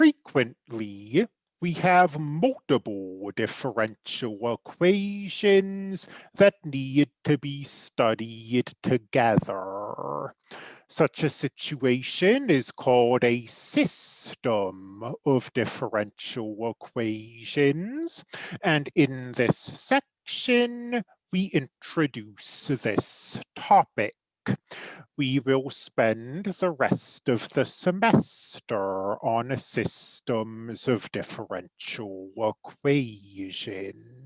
Frequently, we have multiple differential equations that need to be studied together. Such a situation is called a system of differential equations. And in this section, we introduce this topic. We will spend the rest of the semester on systems of differential equations.